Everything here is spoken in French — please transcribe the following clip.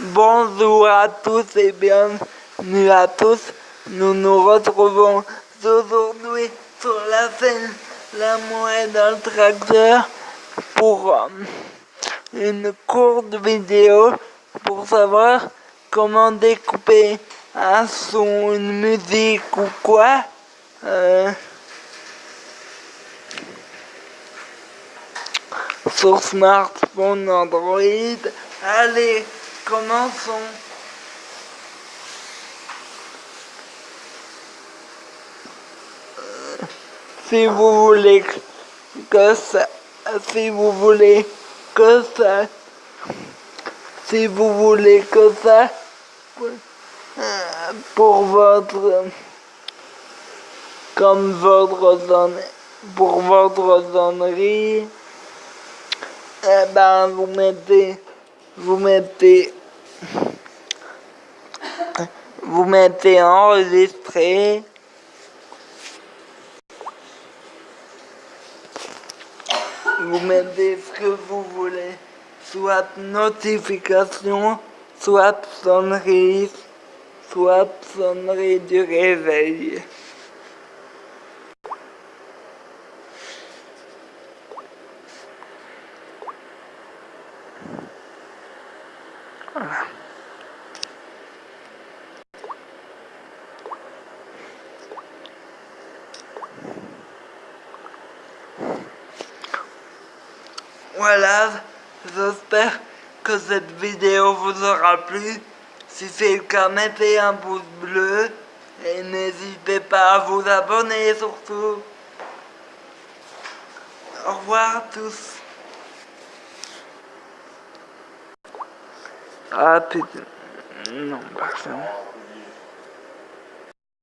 Bonjour à tous et bienvenue à tous. Nous nous retrouvons aujourd'hui sur la scène La Moelle dans le tracteur pour euh, une courte vidéo pour savoir comment découper un son, une musique ou quoi. Euh, sur smartphone Android. Allez, commençons. Si vous voulez que ça, si vous voulez que ça, si vous voulez que ça, pour votre, comme votre pour votre sonnerie, eh ben, vous mettez, vous mettez, vous mettez enregistré. Vous mettez ce que vous voulez, soit notification, soit sonnerie, soit sonnerie du réveil. Voilà, j'espère que cette vidéo vous aura plu. Si c'est le cas, mettez un pouce bleu et n'hésitez pas à vous abonner surtout. Au revoir à tous. Ah putain. Non, pas